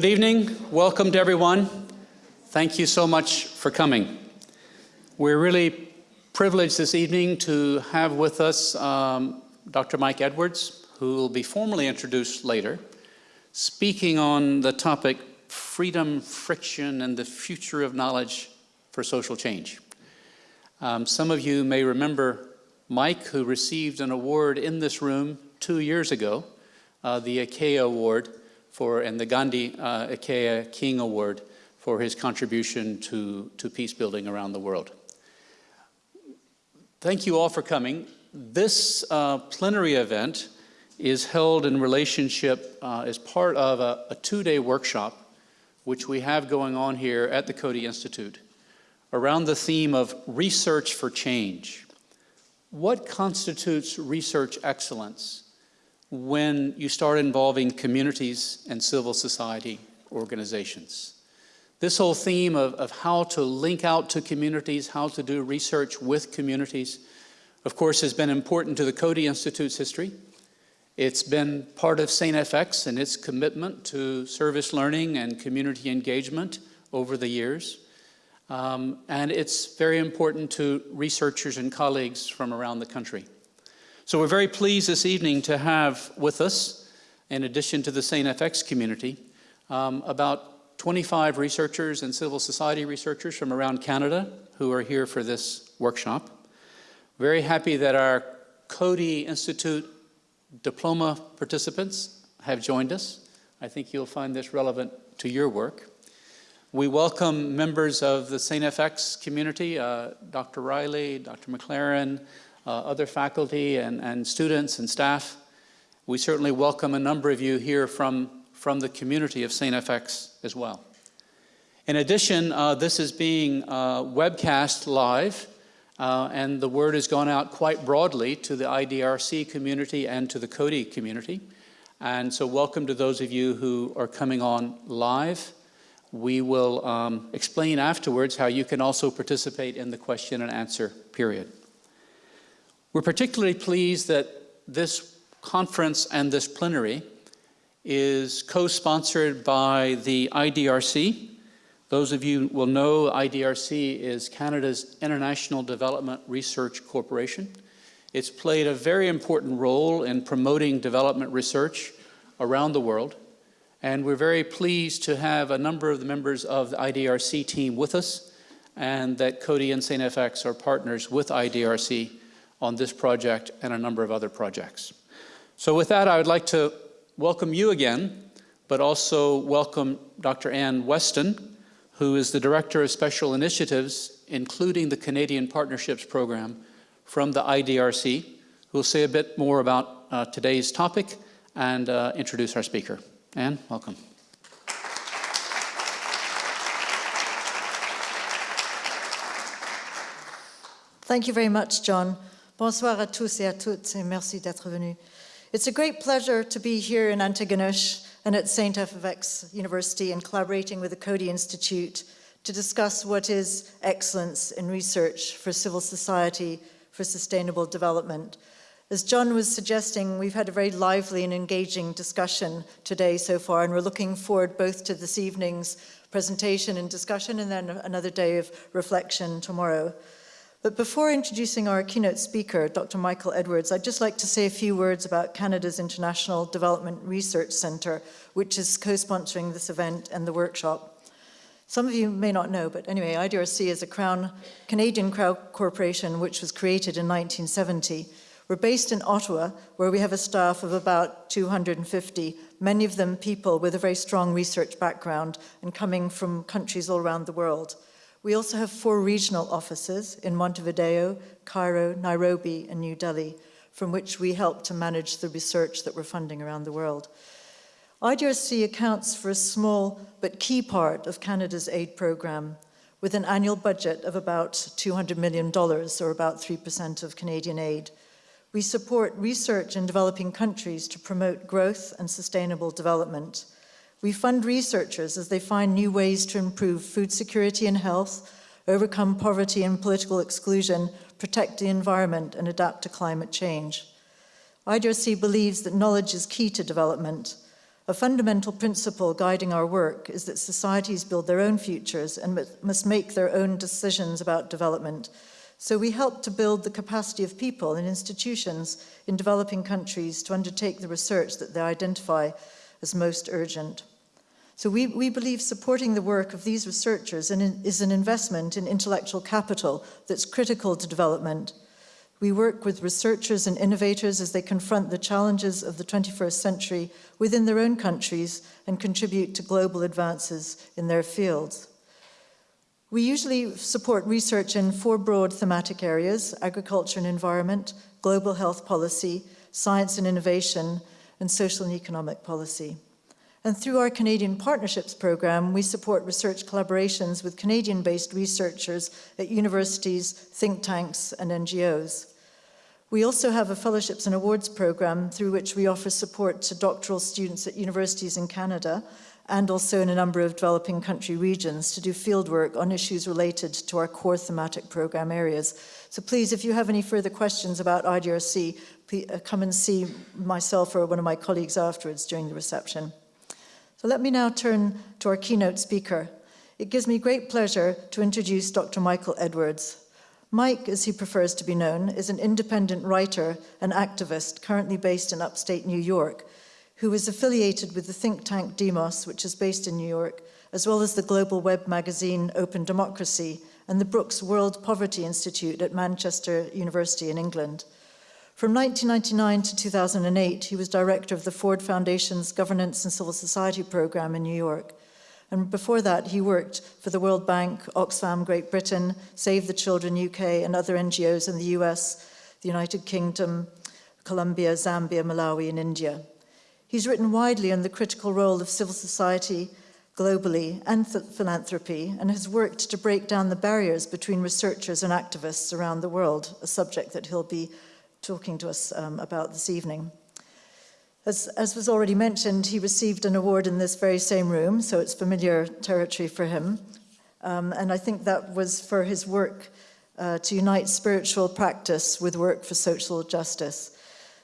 Good evening. Welcome to everyone. Thank you so much for coming. We're really privileged this evening to have with us um, Dr. Mike Edwards, who will be formally introduced later, speaking on the topic freedom, friction, and the future of knowledge for social change. Um, some of you may remember Mike, who received an award in this room two years ago, uh, the Ikeda Award for, and the Gandhi uh, King Award for his contribution to, to peace building around the world. Thank you all for coming. This uh, plenary event is held in relationship uh, as part of a, a two-day workshop which we have going on here at the Coady Institute around the theme of research for change. What constitutes research excellence when you start involving communities and civil society organizations? This whole theme of, of how to link out to communities, how to do research with communities, of course, has been important to the Coady Institute's history. It's been part of St. FX and its commitment to service learning and community engagement over the years. Um, and it's very important to researchers and colleagues from around the country. So we're very pleased this evening to have with us, in addition to the St. FX community, um, about 25 researchers and civil society researchers from around Canada who are here for this workshop. Very happy that our Coady Institute diploma participants have joined us. I think you'll find this relevant to your work. We welcome members of the St. FX community, uh, Dr. Riley, Dr. McLaren, other faculty and, and students and staff. We certainly welcome a number of you here from, from the community of St. FX as well. In addition, uh, this is being uh, webcast live uh, and the word has gone out quite broadly to the IDRC community and to the Coady community. And so welcome to those of you who are coming on live. We will um, explain afterwards how you can also participate in the question and answer period. We're particularly pleased that this conference and this plenary is co-sponsored by the IDRC, those of you will know IDRC is Canada's International Development Research Corporation. It's played a very important role in promoting development research around the world. And we're very pleased to have a number of the members of the IDRC team with us and that Coady and St. FX are partners with IDRC on this project and a number of other projects. So with that, I would like to welcome you again, but also welcome Dr. Ann Weston, who is the Director of Special Initiatives, including the Canadian Partnerships Program from the IDRC, who will say a bit more about uh, today's topic and uh, introduce our speaker. Anne, welcome. Thank you very much, John. Bonsoir à tous et à toutes, et merci d'être venus. It's a great pleasure to be here in Antigonish and at St. FX University and collaborating with the Coady Institute to discuss what is excellence in research for civil society for sustainable development. As John was suggesting, we've had a very lively and engaging discussion today so far, and we're looking forward both to this evening's presentation and discussion and then another day of reflection tomorrow. But before introducing our keynote speaker, Dr. Michael Edwards, I'd just like to say a few words about Canada's International Development Research Centre, which is co-sponsoring this event and the workshop. Some of you may not know, but anyway, IDRC is a crown, Canadian Crown Corporation which was created in 1970. We're based in Ottawa, where we have a staff of about 250, many of them people with a very strong research background and coming from countries all around the world. We also have four regional offices in Montevideo, Cairo, Nairobi, and New Delhi, from which we help to manage the research that we're funding around the world. IDRC accounts for a small but key part of Canada's aid program, with an annual budget of about $200 million, or about 3% of Canadian aid. We support research in developing countries to promote growth and sustainable development. We fund researchers as they find new ways to improve food security and health, overcome poverty and political exclusion, protect the environment, and adapt to climate change. IDRC believes that knowledge is key to development. A fundamental principle guiding our work is that societies build their own futures and must make their own decisions about development. So we help to build the capacity of people and institutions in developing countries to undertake the research that they identify as most urgent. So we, we believe supporting the work of these researchers is an investment in intellectual capital that's critical to development we work with researchers and innovators as they confront the challenges of the 21st century within their own countries and contribute to global advances in their fields. We usually support research in four broad thematic areas, agriculture and environment, global health policy, science and innovation, and social and economic policy. And through our Canadian Partnerships Program, we support research collaborations with Canadian-based researchers at universities, think tanks, and NGOs. We also have a fellowships and awards program through which we offer support to doctoral students at universities in Canada and also in a number of developing country regions to do fieldwork on issues related to our core thematic program areas. So please, if you have any further questions about IDRC, please, uh, come and see myself or one of my colleagues afterwards during the reception. So let me now turn to our keynote speaker. It gives me great pleasure to introduce Dr. Michael Edwards. Mike, as he prefers to be known, is an independent writer and activist currently based in upstate New York, who is affiliated with the think tank Demos, which is based in New York, as well as the global web magazine Open Democracy and the Brooks World Poverty Institute at Manchester University in England. From 1999 to 2008, he was director of the Ford Foundation's Governance and Civil Society program in New York. And before that, he worked for the World Bank, Oxfam Great Britain, Save the Children UK, and other NGOs in the US, the United Kingdom, Colombia, Zambia, Malawi, and India. He's written widely on the critical role of civil society globally and philanthropy and has worked to break down the barriers between researchers and activists around the world, a subject that he'll be talking to us um, about this evening. As, as, was already mentioned, he received an award in this very same room, so it's familiar territory for him. Um, and I think that was for his work uh, to unite spiritual practice with work for social justice.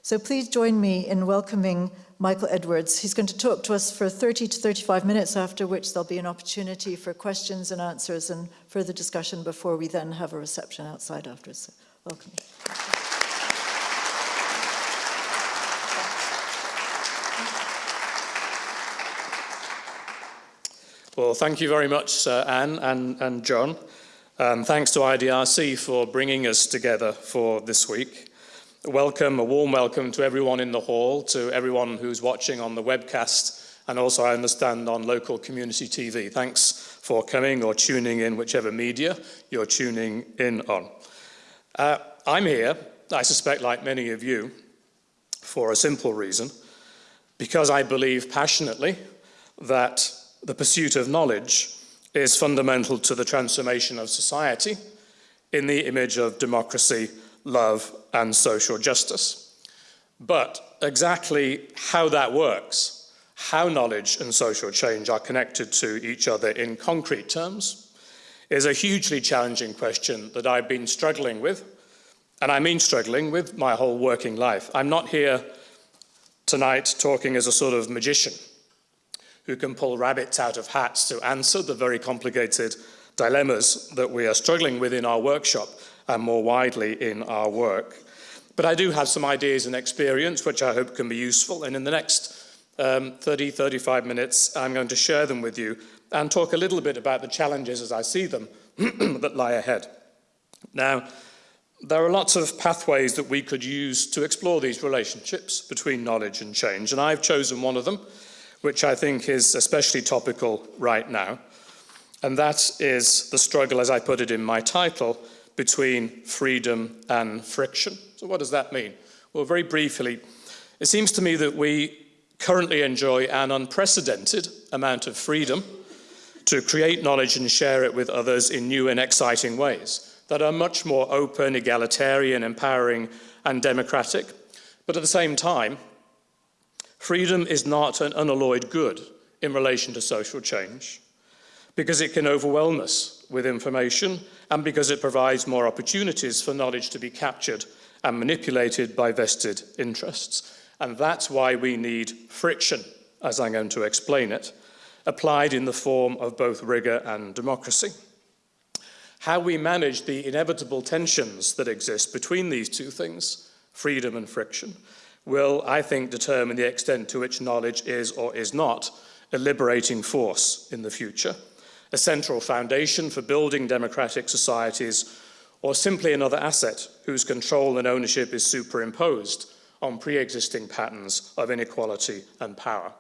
So please join me in welcoming Michael Edwards. He's going to talk to us for 30 to 35 minutes, after which there'll be an opportunity for questions and answers and further discussion before we then have a reception outside afterwards. So welcome. Well, thank you very much, uh, Anne and, and John. Um, thanks to IDRC for bringing us together for this week. Welcome, a warm welcome to everyone in the hall, to everyone who's watching on the webcast, and also I understand on local community TV. Thanks for coming or tuning in, whichever media you're tuning in on. Uh, I'm here, I suspect like many of you, for a simple reason, because I believe passionately that the pursuit of knowledge is fundamental to the transformation of society in the image of democracy, love, and social justice. But exactly how that works, how knowledge and social change are connected to each other in concrete terms, is a hugely challenging question that I've been struggling with, and I mean struggling with my whole working life. I'm not here tonight talking as a sort of magician who can pull rabbits out of hats to answer the very complicated dilemmas that we are struggling with in our workshop and more widely in our work. But I do have some ideas and experience which I hope can be useful and in the next um, 30, 35 minutes I'm going to share them with you and talk a little bit about the challenges as I see them that lie ahead. Now, there are lots of pathways that we could use to explore these relationships between knowledge and change, and I've chosen one of them, which I think is especially topical right now. And that is the struggle, as I put it in my title, between freedom and friction. So what does that mean? Well, very briefly, it seems to me that we currently enjoy an unprecedented amount of freedom to create knowledge and share it with others in new and exciting ways that are much more open, egalitarian, empowering, and democratic. But at the same time, Freedom is not an unalloyed good in relation to social change because it can overwhelm us with information and because it provides more opportunities for knowledge to be captured and manipulated by vested interests. And that's why we need friction as I'm going to explain it, applied in the form of both rigour and democracy. How we manage the inevitable tensions that exist between these two things, freedom and friction, will, I think, determine the extent to which knowledge is or is not a liberating force in the future, a central foundation for building democratic societies, or simply another asset whose control and ownership is superimposed on pre-existing patterns of inequality and power.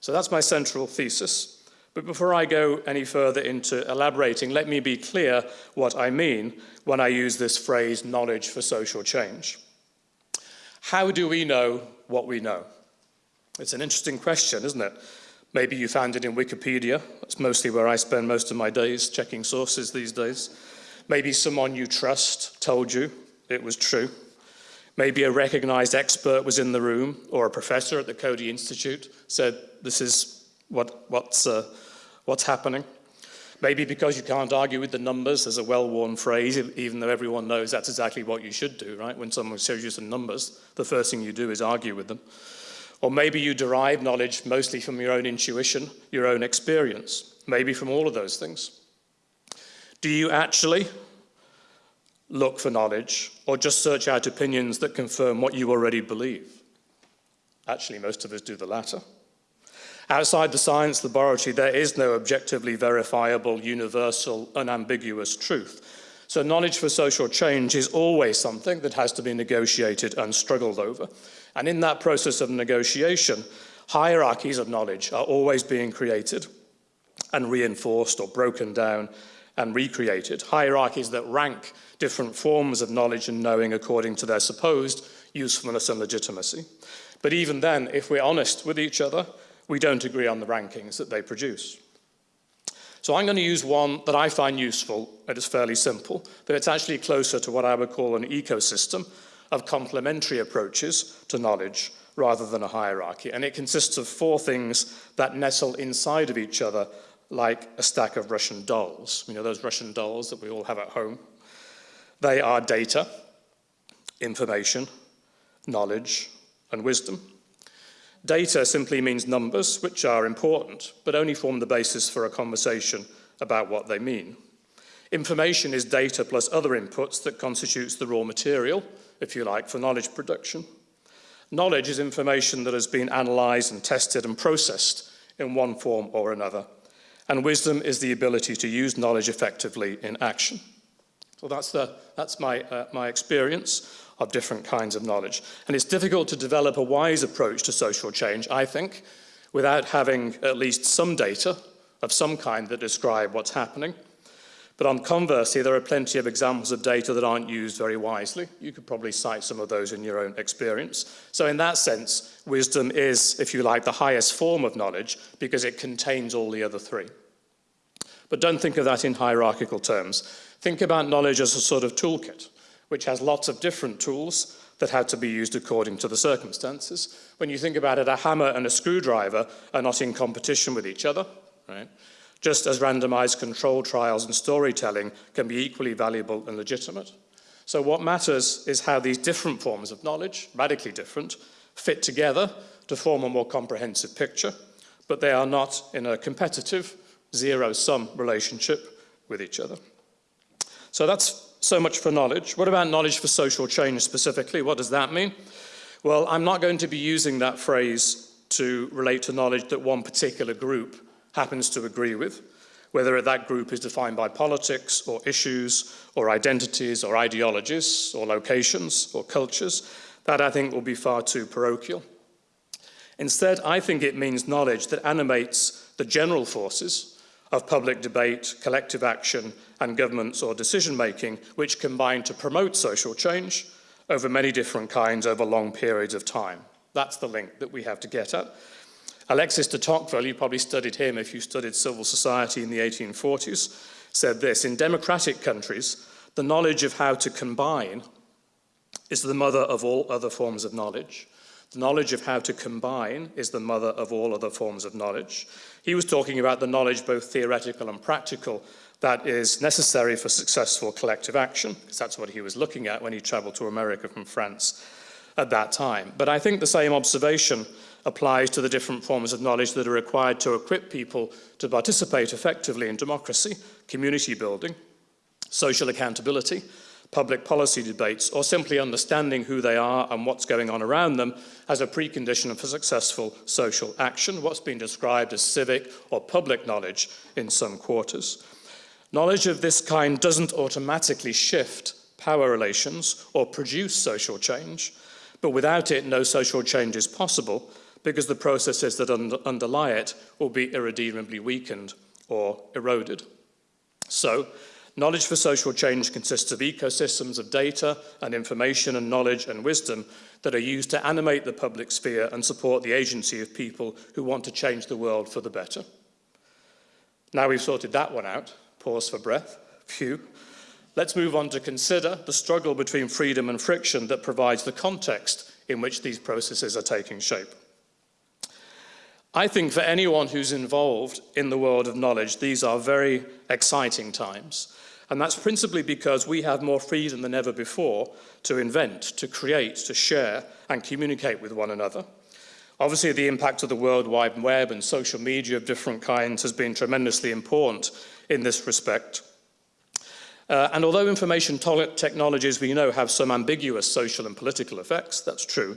So that's my central thesis. But before I go any further into elaborating, let me be clear what I mean when I use this phrase, knowledge for social change. How do we know what we know? It's an interesting question, isn't it? Maybe you found it in Wikipedia. That's mostly where I spend most of my days checking sources these days. Maybe someone you trust told you it was true. Maybe a recognized expert was in the room or a professor at the Coady Institute said, this is what, what's, uh, what's happening. Maybe because you can't argue with the numbers, there's a well-worn phrase, even though everyone knows that's exactly what you should do, right? When someone shows you some numbers, the first thing you do is argue with them. Or maybe you derive knowledge mostly from your own intuition, your own experience, maybe from all of those things. Do you actually look for knowledge or just search out opinions that confirm what you already believe? Actually, most of us do the latter. Outside the science laboratory, there is no objectively verifiable, universal, unambiguous truth. So knowledge for social change is always something that has to be negotiated and struggled over. And in that process of negotiation, hierarchies of knowledge are always being created and reinforced or broken down and recreated. Hierarchies that rank different forms of knowledge and knowing according to their supposed usefulness and legitimacy. But even then, if we're honest with each other, we don't agree on the rankings that they produce. So I'm going to use one that I find useful, and it is fairly simple, but it's actually closer to what I would call an ecosystem of complementary approaches to knowledge rather than a hierarchy. And it consists of four things that nestle inside of each other like a stack of Russian dolls. You know, those Russian dolls that we all have at home. They are data, information, knowledge, and wisdom. Data simply means numbers, which are important, but only form the basis for a conversation about what they mean. Information is data plus other inputs that constitutes the raw material, if you like, for knowledge production. Knowledge is information that has been analysed and tested and processed in one form or another. And wisdom is the ability to use knowledge effectively in action. So that's, the, that's my, uh, my experience of different kinds of knowledge. And it's difficult to develop a wise approach to social change, I think, without having at least some data of some kind that describe what's happening. But on conversely, there are plenty of examples of data that aren't used very wisely. You could probably cite some of those in your own experience. So in that sense, wisdom is, if you like, the highest form of knowledge because it contains all the other three. But don't think of that in hierarchical terms. Think about knowledge as a sort of toolkit which has lots of different tools that had to be used according to the circumstances. When you think about it, a hammer and a screwdriver are not in competition with each other, right? Just as randomized control trials and storytelling can be equally valuable and legitimate. So what matters is how these different forms of knowledge, radically different, fit together to form a more comprehensive picture, but they are not in a competitive, zero-sum relationship with each other. So that's so much for knowledge. What about knowledge for social change specifically? What does that mean? Well, I'm not going to be using that phrase to relate to knowledge that one particular group happens to agree with, whether that group is defined by politics or issues or identities or ideologies or locations or cultures. That I think will be far too parochial. Instead, I think it means knowledge that animates the general forces of public debate, collective action and governments or decision making which combine to promote social change over many different kinds over long periods of time. That's the link that we have to get at. Alexis de Tocqueville, you probably studied him if you studied civil society in the 1840s, said this, in democratic countries, the knowledge of how to combine is the mother of all other forms of knowledge. The knowledge of how to combine is the mother of all other forms of knowledge. He was talking about the knowledge, both theoretical and practical, that is necessary for successful collective action, because that's what he was looking at when he traveled to America from France at that time. But I think the same observation applies to the different forms of knowledge that are required to equip people to participate effectively in democracy, community building, social accountability, public policy debates, or simply understanding who they are and what's going on around them as a precondition for successful social action, what's been described as civic or public knowledge in some quarters. Knowledge of this kind doesn't automatically shift power relations or produce social change, but without it, no social change is possible because the processes that un underlie it will be irredeemably weakened or eroded. So, knowledge for social change consists of ecosystems of data and information and knowledge and wisdom that are used to animate the public sphere and support the agency of people who want to change the world for the better. Now we've sorted that one out, pause for breath, phew. Let's move on to consider the struggle between freedom and friction that provides the context in which these processes are taking shape. I think for anyone who's involved in the world of knowledge, these are very exciting times. And that's principally because we have more freedom than ever before to invent, to create, to share, and communicate with one another. Obviously, the impact of the World Wide Web and social media of different kinds has been tremendously important in this respect. Uh, and although information technologies we know have some ambiguous social and political effects, that's true,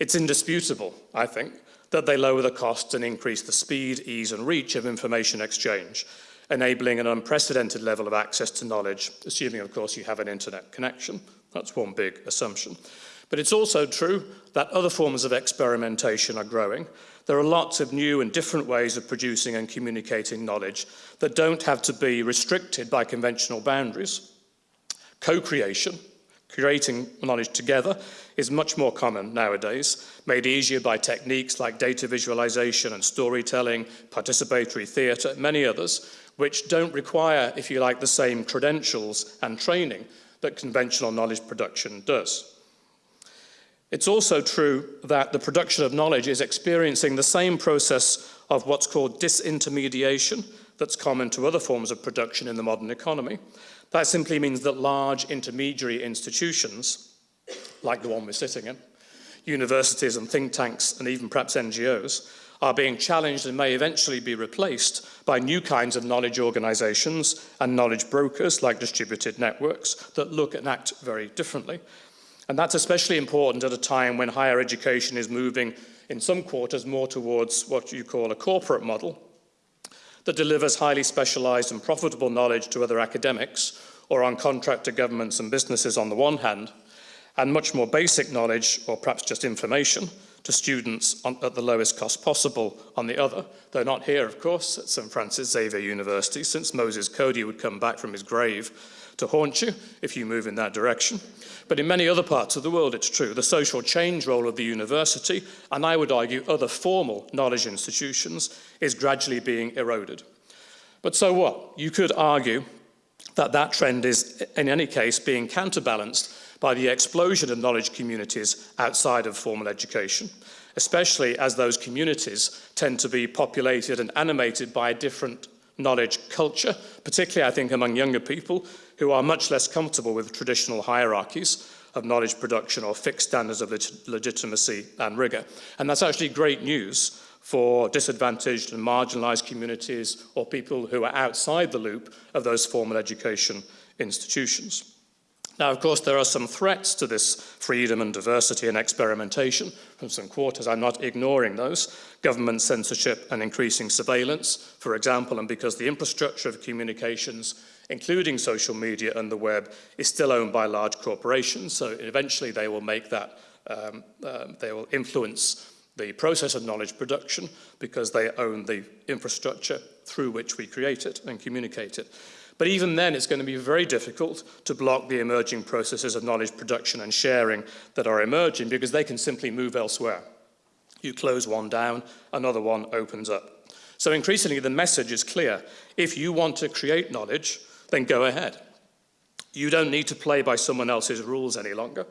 it's indisputable, I think, that they lower the costs and increase the speed, ease and reach of information exchange, enabling an unprecedented level of access to knowledge, assuming, of course, you have an internet connection. That's one big assumption. But it's also true that other forms of experimentation are growing. There are lots of new and different ways of producing and communicating knowledge that don't have to be restricted by conventional boundaries. Co-creation, creating knowledge together, is much more common nowadays, made easier by techniques like data visualization and storytelling, participatory theatre, many others, which don't require, if you like, the same credentials and training that conventional knowledge production does. It's also true that the production of knowledge is experiencing the same process of what's called disintermediation that's common to other forms of production in the modern economy. That simply means that large intermediary institutions like the one we're sitting in, universities and think tanks and even perhaps NGOs, are being challenged and may eventually be replaced by new kinds of knowledge organizations and knowledge brokers like distributed networks that look and act very differently. And that's especially important at a time when higher education is moving in some quarters more towards what you call a corporate model that delivers highly specialized and profitable knowledge to other academics or on contract to governments and businesses on the one hand, and much more basic knowledge, or perhaps just information, to students on, at the lowest cost possible on the other. They're not here, of course, at St. Francis Xavier University, since Moses Coady would come back from his grave to haunt you if you move in that direction. But in many other parts of the world, it's true. The social change role of the university, and I would argue other formal knowledge institutions, is gradually being eroded. But so what? You could argue that that trend is, in any case, being counterbalanced by the explosion of knowledge communities outside of formal education, especially as those communities tend to be populated and animated by a different knowledge culture, particularly I think among younger people who are much less comfortable with traditional hierarchies of knowledge production or fixed standards of legitimacy and rigor. And that's actually great news for disadvantaged and marginalized communities or people who are outside the loop of those formal education institutions. Now, of course, there are some threats to this freedom and diversity and experimentation from some quarters. I'm not ignoring those. Government censorship and increasing surveillance, for example, and because the infrastructure of communications, including social media and the web, is still owned by large corporations. So eventually they will make that, um, uh, they will influence the process of knowledge production because they own the infrastructure through which we create it and communicate it. But even then, it's going to be very difficult to block the emerging processes of knowledge production and sharing that are emerging because they can simply move elsewhere. You close one down, another one opens up. So increasingly, the message is clear. If you want to create knowledge, then go ahead. You don't need to play by someone else's rules any longer.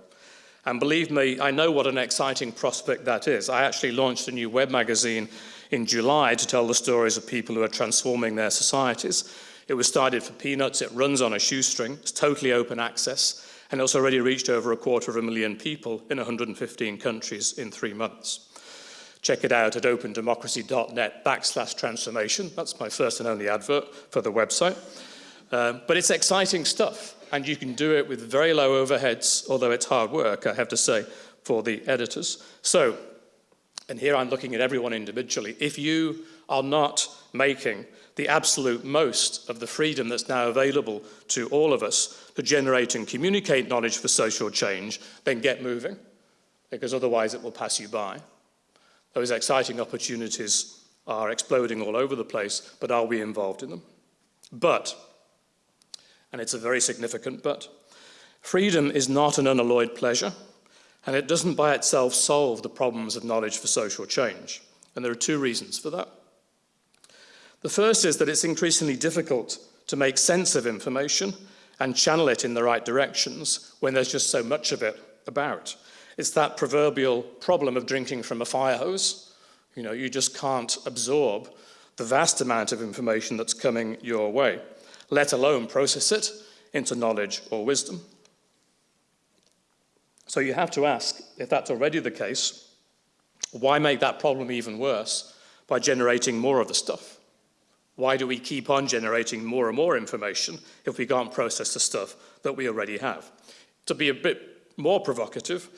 And believe me, I know what an exciting prospect that is. I actually launched a new web magazine in July to tell the stories of people who are transforming their societies. It was started for peanuts, it runs on a shoestring, it's totally open access, and it's already reached over a quarter of a million people in 115 countries in three months. Check it out at opendemocracy.net backslash transformation. That's my first and only advert for the website. Um, but it's exciting stuff, and you can do it with very low overheads, although it's hard work, I have to say, for the editors. So, and here I'm looking at everyone individually, if you are not making the absolute most of the freedom that's now available to all of us to generate and communicate knowledge for social change, then get moving, because otherwise it will pass you by. Those exciting opportunities are exploding all over the place, but are we involved in them? But and it's a very significant but. Freedom is not an unalloyed pleasure, and it doesn't by itself solve the problems of knowledge for social change. And there are two reasons for that. The first is that it's increasingly difficult to make sense of information and channel it in the right directions when there's just so much of it about. It's that proverbial problem of drinking from a fire hose. You know, you just can't absorb the vast amount of information that's coming your way let alone process it into knowledge or wisdom. So you have to ask, if that's already the case, why make that problem even worse by generating more of the stuff? Why do we keep on generating more and more information if we can't process the stuff that we already have? To be a bit more provocative,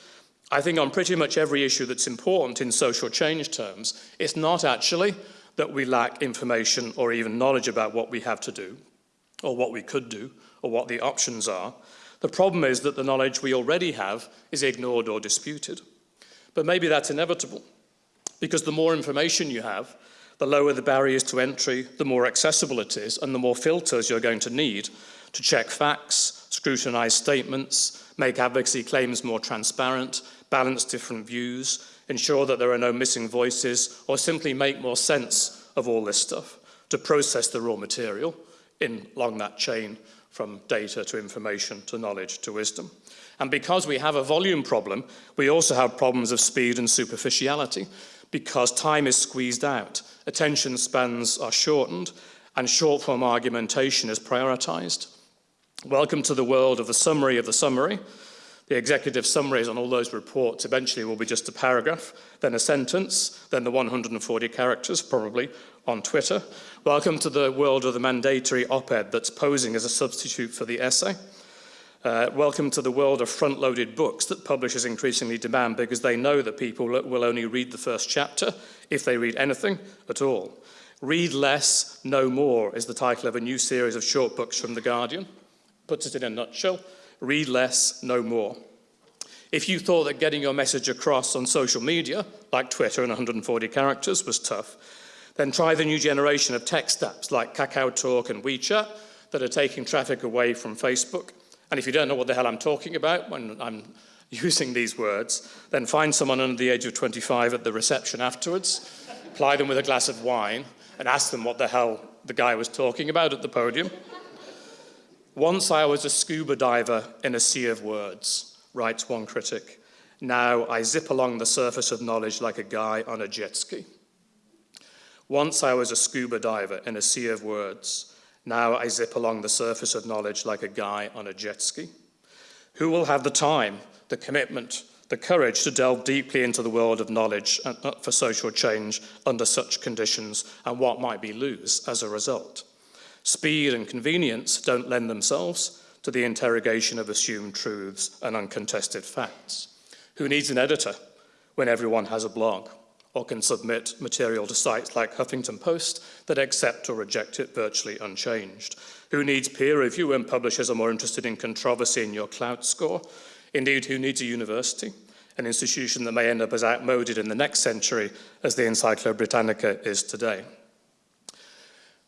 I think on pretty much every issue that's important in social change terms, it's not actually that we lack information or even knowledge about what we have to do, or what we could do, or what the options are. The problem is that the knowledge we already have is ignored or disputed. But maybe that's inevitable, because the more information you have, the lower the barriers to entry, the more accessible it is, and the more filters you're going to need to check facts, scrutinize statements, make advocacy claims more transparent, balance different views, ensure that there are no missing voices, or simply make more sense of all this stuff to process the raw material in, along that chain from data to information to knowledge to wisdom. And because we have a volume problem, we also have problems of speed and superficiality because time is squeezed out, attention spans are shortened, and short-form argumentation is prioritized. Welcome to the world of the summary of the summary. The executive summaries on all those reports eventually will be just a paragraph, then a sentence, then the 140 characters, probably, on Twitter. Welcome to the world of the mandatory op-ed that's posing as a substitute for the essay. Uh, welcome to the world of front-loaded books that publishers increasingly demand because they know that people will only read the first chapter if they read anything at all. Read less, Know more is the title of a new series of short books from The Guardian. Puts it in a nutshell, read less, know more. If you thought that getting your message across on social media, like Twitter and 140 characters, was tough, then try the new generation of text apps like Kakao Talk and WeChat that are taking traffic away from Facebook. And if you don't know what the hell I'm talking about when I'm using these words, then find someone under the age of 25 at the reception afterwards, ply them with a glass of wine, and ask them what the hell the guy was talking about at the podium. Once I was a scuba diver in a sea of words, writes one critic. Now I zip along the surface of knowledge like a guy on a jet ski. Once I was a scuba diver in a sea of words. Now I zip along the surface of knowledge like a guy on a jet ski. Who will have the time, the commitment, the courage to delve deeply into the world of knowledge for social change under such conditions and what might be lose as a result? Speed and convenience don't lend themselves to the interrogation of assumed truths and uncontested facts. Who needs an editor when everyone has a blog? Or can submit material to sites like Huffington Post that accept or reject it virtually unchanged. Who needs peer review when publishers are more interested in controversy in your Klout score? Indeed, who needs a university? An institution that may end up as outmoded in the next century as the Encyclopedia Britannica is today.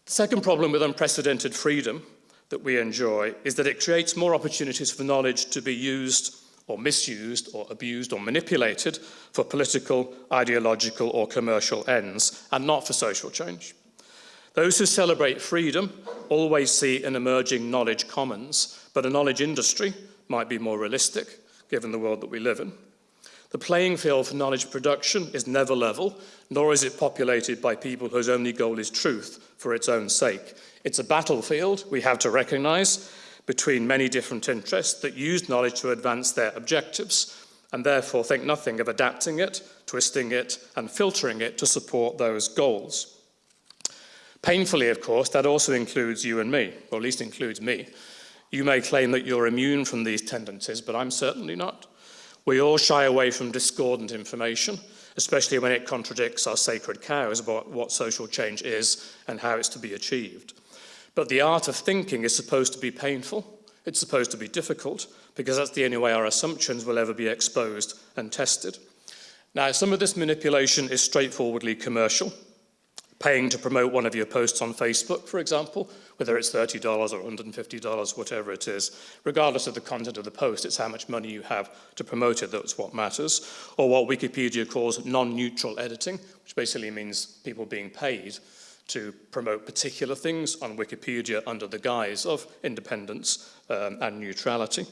The second problem with unprecedented freedom that we enjoy is that it creates more opportunities for knowledge to be used or misused or abused or manipulated for political, ideological or commercial ends and not for social change. Those who celebrate freedom always see an emerging knowledge commons, but a knowledge industry might be more realistic given the world that we live in. The playing field for knowledge production is never level, nor is it populated by people whose only goal is truth for its own sake. It's a battlefield we have to recognize between many different interests that use knowledge to advance their objectives and therefore think nothing of adapting it, twisting it, and filtering it to support those goals. Painfully, of course, that also includes you and me, or at least includes me. You may claim that you're immune from these tendencies, but I'm certainly not. We all shy away from discordant information, especially when it contradicts our sacred cows about what social change is and how it's to be achieved. But the art of thinking is supposed to be painful, it's supposed to be difficult, because that's the only way our assumptions will ever be exposed and tested. Now, some of this manipulation is straightforwardly commercial. Paying to promote one of your posts on Facebook, for example, whether it's $30 or $150, whatever it is, regardless of the content of the post, it's how much money you have to promote it that's what matters. Or what Wikipedia calls non-neutral editing, which basically means people being paid to promote particular things on Wikipedia under the guise of independence um, and neutrality.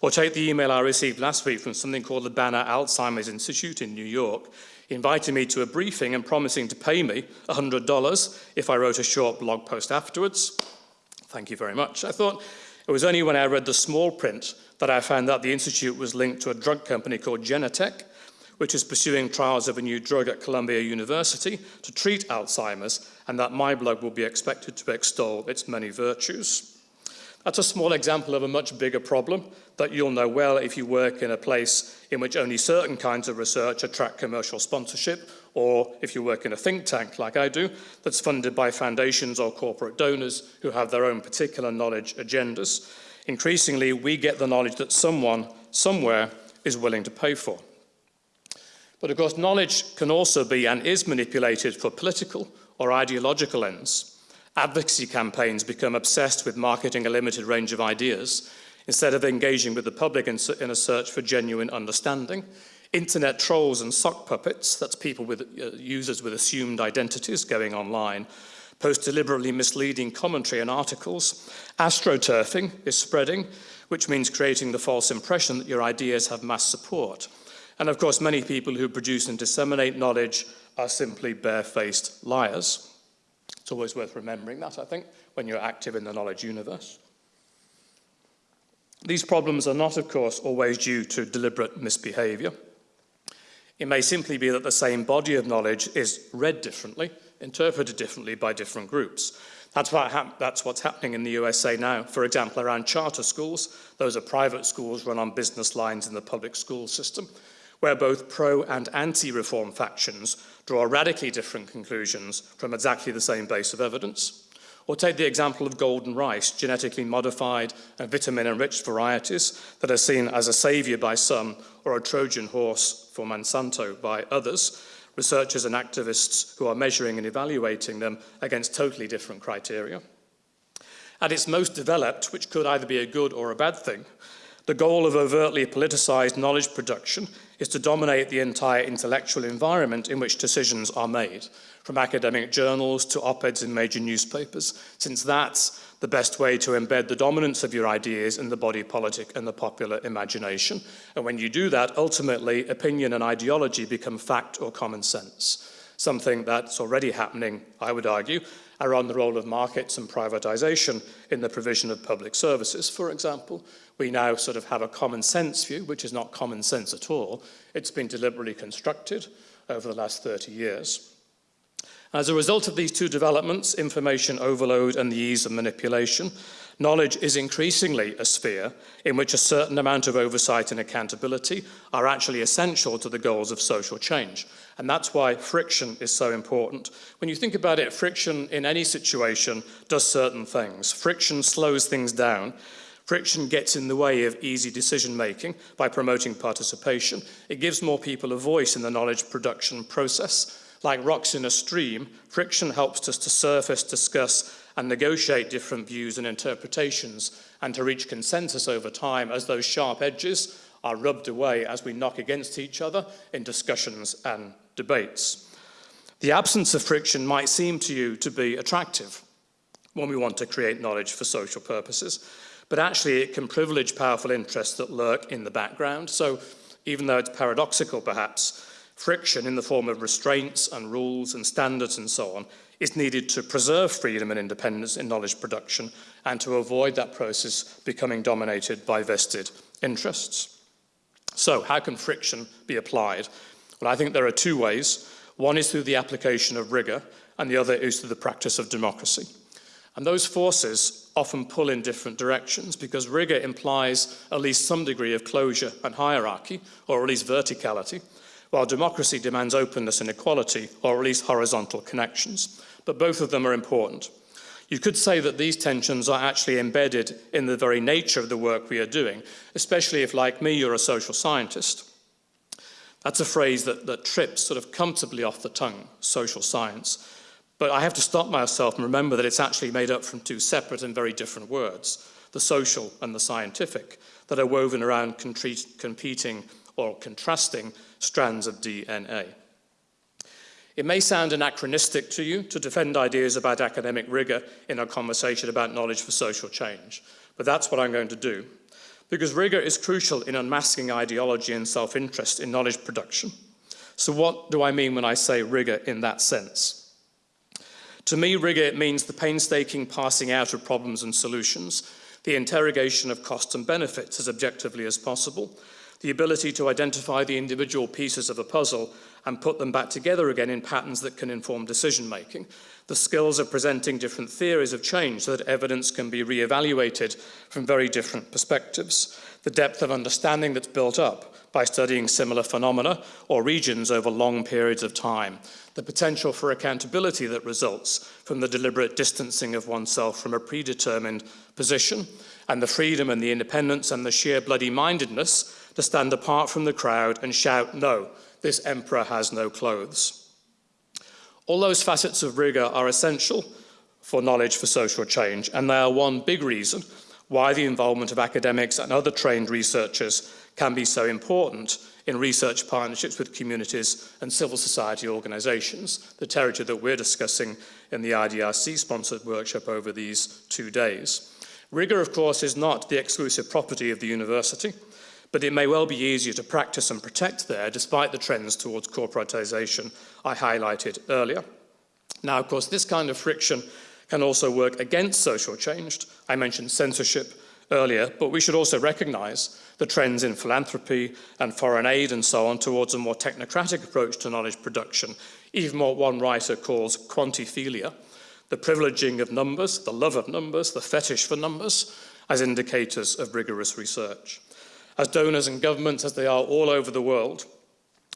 Or take the email I received last week from something called the Banner Alzheimer's Institute in New York, inviting me to a briefing and promising to pay me $100 if I wrote a short blog post afterwards. Thank you very much. I thought it was only when I read the small print that I found that the Institute was linked to a drug company called Genentech, which is pursuing trials of a new drug at Columbia University to treat Alzheimer's, and that my blog will be expected to extol its many virtues. That's a small example of a much bigger problem that you'll know well if you work in a place in which only certain kinds of research attract commercial sponsorship, or if you work in a think tank like I do, that's funded by foundations or corporate donors who have their own particular knowledge agendas. Increasingly, we get the knowledge that someone, somewhere, is willing to pay for. But of course, knowledge can also be and is manipulated for political or ideological ends. Advocacy campaigns become obsessed with marketing a limited range of ideas instead of engaging with the public in, a search for genuine understanding. Internet trolls and sock puppets, that's people with uh, users with assumed identities going online, post deliberately misleading commentary and articles. Astroturfing is spreading, which means creating the false impression that your ideas have mass support. And of course, many people who produce and disseminate knowledge are simply barefaced liars. It's always worth remembering that, I think, when you're active in the knowledge universe. These problems are not, of course, always due to deliberate misbehavior. It may simply be that the same body of knowledge is read differently, interpreted differently by different groups. That's, what that's what's happening in the USA now. For example, around charter schools, those are private schools run on business lines in the public school system where both pro and anti-reform factions draw radically different conclusions from exactly the same base of evidence. Or take the example of golden rice, genetically modified and vitamin-enriched varieties that are seen as a saviour by some or a Trojan horse for Monsanto by others, researchers and activists who are measuring and evaluating them against totally different criteria. At its most developed, which could either be a good or a bad thing, the goal of overtly politicized knowledge production is to dominate the entire intellectual environment in which decisions are made, from academic journals to op-eds in major newspapers, since that's the best way to embed the dominance of your ideas in the body politic and the popular imagination. And when you do that, ultimately, opinion and ideology become fact or common sense, something that's already happening, I would argue, around the role of markets and privatization in the provision of public services, for example. We now sort of have a common sense view, which is not common sense at all. It's been deliberately constructed over the last 30 years. As a result of these two developments, information overload and the ease of manipulation, knowledge is increasingly a sphere in which a certain amount of oversight and accountability are actually essential to the goals of social change. And that's why friction is so important. When you think about it, friction in any situation does certain things. Friction slows things down. Friction gets in the way of easy decision making by promoting participation. It gives more people a voice in the knowledge production process. Like rocks in a stream, friction helps us to surface, discuss, and negotiate different views and interpretations and to reach consensus over time as those sharp edges are rubbed away as we knock against each other in discussions and debates. The absence of friction might seem to you to be attractive when we want to create knowledge for social purposes, but actually it can privilege powerful interests that lurk in the background. So even though it's paradoxical perhaps, friction in the form of restraints and rules and standards and so on is needed to preserve freedom and independence in knowledge production and to avoid that process becoming dominated by vested interests. So how can friction be applied? Well, I think there are two ways. One is through the application of rigour, and the other is through the practice of democracy. And those forces often pull in different directions because rigour implies at least some degree of closure and hierarchy, or at least verticality, while democracy demands openness and equality, or at least horizontal connections. But both of them are important. You could say that these tensions are actually embedded in the very nature of the work we are doing, especially if, like me, you're a social scientist. That's a phrase that, that trips sort of comfortably off the tongue, social science. But I have to stop myself and remember that it's actually made up from two separate and very different words, the social and the scientific, that are woven around competing or contrasting strands of DNA. It may sound anachronistic to you to defend ideas about academic rigour in a conversation about knowledge for social change, but that's what I'm going to do. Because rigour is crucial in unmasking ideology and self-interest in knowledge production. So what do I mean when I say rigour in that sense? To me, rigour means the painstaking passing out of problems and solutions, the interrogation of costs and benefits as objectively as possible, the ability to identify the individual pieces of a puzzle and put them back together again in patterns that can inform decision making. The skills of presenting different theories of change so that evidence can be re-evaluated from very different perspectives. The depth of understanding that's built up by studying similar phenomena or regions over long periods of time. The potential for accountability that results from the deliberate distancing of oneself from a predetermined position and the freedom and the independence and the sheer bloody mindedness to stand apart from the crowd and shout no this emperor has no clothes. All those facets of rigour are essential for knowledge for social change, and they are one big reason why the involvement of academics and other trained researchers can be so important in research partnerships with communities and civil society organisations, the territory that we're discussing in the IDRC-sponsored workshop over these two days. Rigour, of course, is not the exclusive property of the university but it may well be easier to practice and protect there despite the trends towards corporatisation I highlighted earlier. Now, of course, this kind of friction can also work against social change. I mentioned censorship earlier, but we should also recognise the trends in philanthropy and foreign aid and so on towards a more technocratic approach to knowledge production, even what one writer calls quantiphilia, the privileging of numbers, the love of numbers, the fetish for numbers, as indicators of rigorous research as donors and governments, as they are all over the world,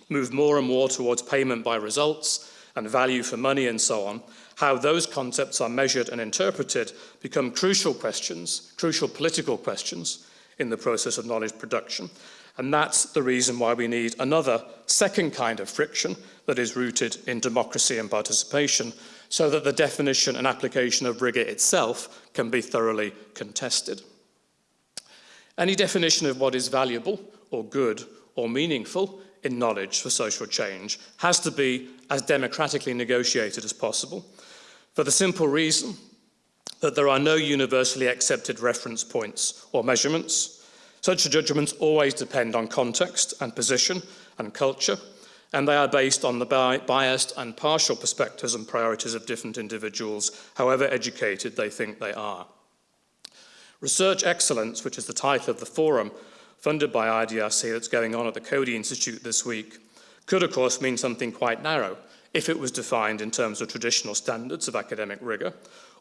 move more and more towards payment by results and value for money and so on, how those concepts are measured and interpreted become crucial questions, crucial political questions in the process of knowledge production. And that's the reason why we need another second kind of friction that is rooted in democracy and participation so that the definition and application of rigour itself can be thoroughly contested. Any definition of what is valuable or good or meaningful in knowledge for social change has to be as democratically negotiated as possible for the simple reason that there are no universally accepted reference points or measurements. Such judgments always depend on context and position and culture, and they are based on the bi biased and partial perspectives and priorities of different individuals, however educated they think they are. Research Excellence, which is the title of the forum funded by IDRC that's going on at the Coady Institute this week, could of course mean something quite narrow if it was defined in terms of traditional standards of academic rigour,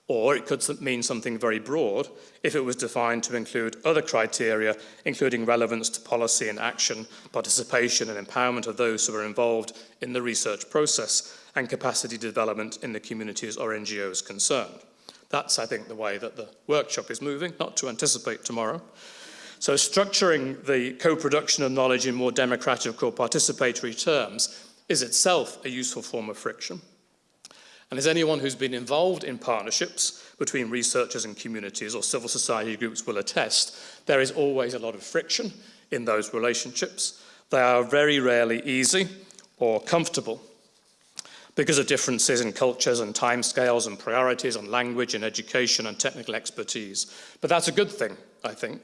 or it could mean something very broad if it was defined to include other criteria, including relevance to policy and action, participation and empowerment of those who are involved in the research process, and capacity development in the communities or NGOs concerned. That's, I think, the way that the workshop is moving, not to anticipate tomorrow. So structuring the co-production of knowledge in more democratic or participatory terms is itself a useful form of friction. And as anyone who's been involved in partnerships between researchers and communities or civil society groups will attest, there is always a lot of friction in those relationships. They are very rarely easy or comfortable because of differences in cultures and timescales and priorities and language and education and technical expertise. But that's a good thing, I think,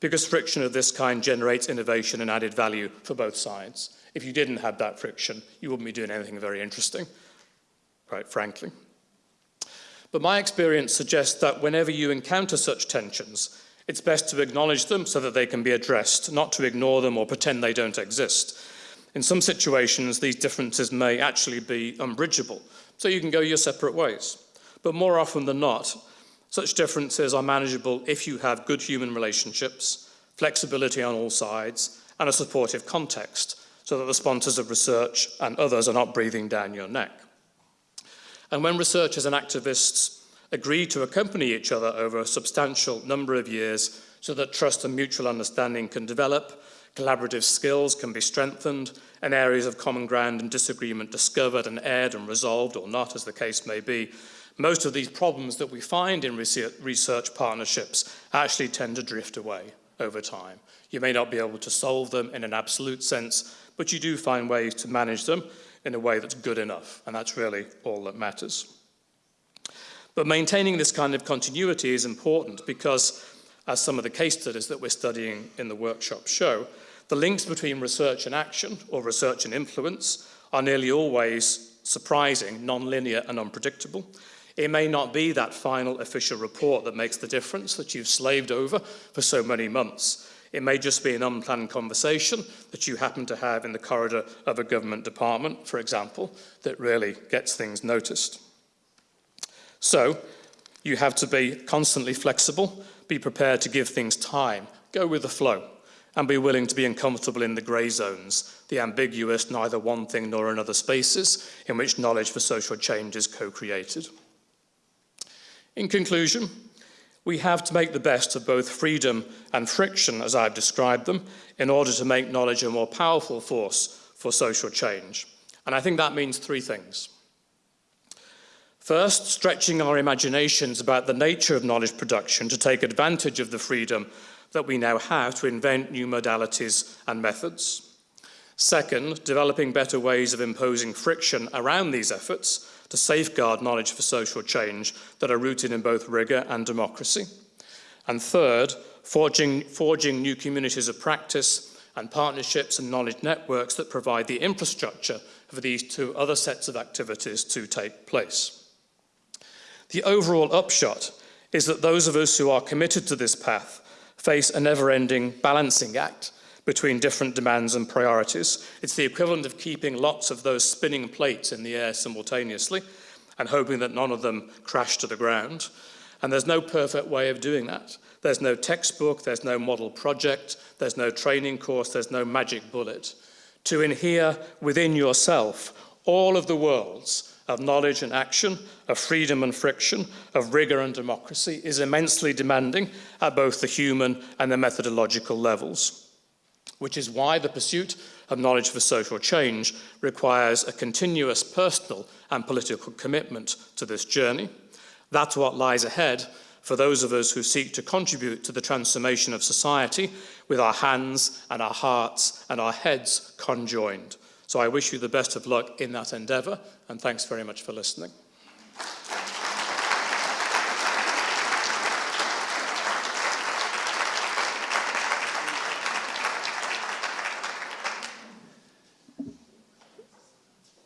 because friction of this kind generates innovation and added value for both sides. If you didn't have that friction, you wouldn't be doing anything very interesting, quite frankly. But my experience suggests that whenever you encounter such tensions, It's best to acknowledge them so that they can be addressed, not to ignore them or pretend they don't exist. In some situations, these differences may actually be unbridgeable, so you can go your separate ways. But more often than not, such differences are manageable if you have good human relationships, flexibility on all sides, and a supportive context, so that the sponsors of research and others are not breathing down your neck. And when researchers and activists agree to accompany each other over a substantial number of years so that trust and mutual understanding can develop, collaborative skills can be strengthened, and areas of common ground and disagreement discovered and aired and resolved or not, as the case may be, most of these problems that we find in research partnerships actually tend to drift away over time. You may not be able to solve them in an absolute sense, but you do find ways to manage them in a way that's good enough, and that's really all that matters. But maintaining this kind of continuity is important because, as some of the case studies that we're studying in the workshop show, the links between research and action, or research and influence, are nearly always surprising, non-linear and unpredictable. It may not be that final official report that makes the difference that you've slaved over for so many months. It may just be an unplanned conversation that you happen to have in the corridor of a government department, for example, that really gets things noticed. So you have to be constantly flexible, be prepared to give things time, go with the flow, and be willing to be uncomfortable in the grey zones, the ambiguous neither one thing nor another spaces in which knowledge for social change is co-created. In conclusion, we have to make the best of both freedom and friction, as I've described them, in order to make knowledge a more powerful force for social change. And I think that means three things. First, stretching our imaginations about the nature of knowledge production to take advantage of the freedom that we now have to invent new modalities and methods. Second, developing better ways of imposing friction around these efforts to safeguard knowledge for social change that are rooted in both rigour and democracy. And third, forging, forging new communities of practice and partnerships and knowledge networks that provide the infrastructure for these two other sets of activities to take place. The overall upshot is that those of us who are committed to this path face a never-ending balancing act between different demands and priorities. It's the equivalent of keeping lots of those spinning plates in the air simultaneously and hoping that none of them crash to the ground. And there's no perfect way of doing that. There's no textbook, there's no model project, there's no training course, there's no magic bullet. To inhere within yourself all of the worlds of knowledge and action, of freedom and friction, of rigour and democracy is immensely demanding at both the human and the methodological levels, which is why the pursuit of knowledge for social change requires a continuous personal and political commitment to this journey. That's what lies ahead for those of us who seek to contribute to the transformation of society with our hands and our hearts and our heads conjoined. So I wish you the best of luck in that endeavour, and thanks very much for listening.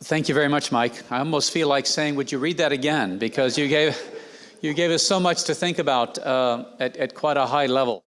Thank you very much, Mike. I almost feel like saying, would you read that again? Because you gave, you gave us so much to think about uh, at, at quite a high level.